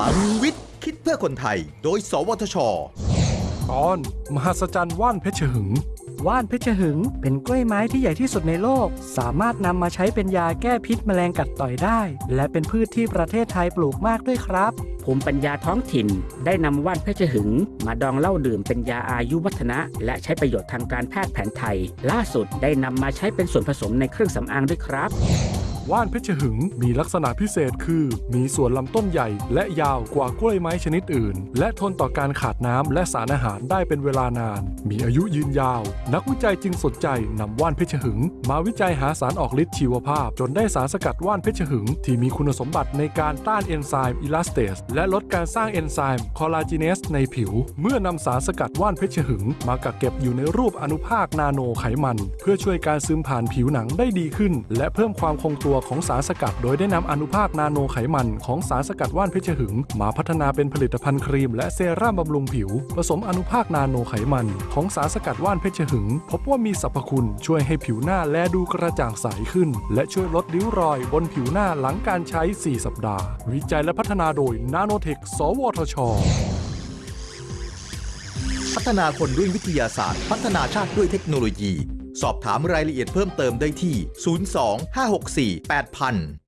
ลังวิทย์ คิดเพื่อคนไทย โดย สวทช ตอน มหัศจรรย์ว่านเพชรหึง ว่านเพชรหึง เป็นกล้วยไม้ที่ใหญ่ที่สุดในโลก สามารถนำมาใช้เป็นยาแก้พิษแมลงกัดต่อยได้ และเป็นพืชที่ประเทศไทยปลูกมากด้วยครับ ภูมิปัญญาท้องถิ่น ได้นำว่านเพชรหึง มาดองเหล้าดื่มเป็นยาอายุวัฒนะ และใช้ประโยชน์ทางการแพทย์แผนไทย ล่าสุดได้นำมาใช้เป็นส่วนผสมในเครื่องสำอางด้วยครับ ว่านเพชรหึงมีลักษณะพิเศษคือ มีส่วนลำต้นใหญ่และยาวกว่ากล้วยไม้ชนิดอื่น และทนต่อการขาดน้ำและสารอาหารได้เป็นเวลานาน มีอายุยืนยาว นักวิจัยจึงสนใจนำว่านเพชรหึง มาวิจัยหาสารออกฤทธิ์ชีวภาพ จนได้สารสกัดว่านเพชรหึง ที่มีคุณสมบัติในการต้านเอนไซม์อิลาสเตสและลดการสร้างเอนไซม์คอลลาเจเนสในผิว เมื่อนำสารสกัดว่านเพชรหึง มากักเก็บอยู่ในรูปอนุภาคนาโนไขมัน เพื่อช่วยการซึมผ่านผิวหนังได้ดีขึ้น และเพิ่มความคงตัวของสารสกัด โดยได้นำอนุภาคนาโนไขมันของสารสกัดว่านเพชรหึง มาพัฒนาเป็นผลิตภัณฑ์ครีมและเซรั่มบำรุงผิว ผสมอนุภาคนาโนไขมันของสารสกัดว่านเพชรหึง พบว่ามีสรรพคุณช่วยให้ผิวหน้าแลดูกระจ่างใสขึ้น และช่วยลดริ้วรอยบนผิวหน้าหลังการใช้ 4 สัปดาห์ วิจัยและพัฒนาโดยนาโนเทค สวทช พัฒนาคนด้วยวิทยาศาสตร์ พัฒนาชาติด้วยเทคโนโลยี สอบถามรายละเอียดเพิ่มเติมได้ที่ 02 564 8000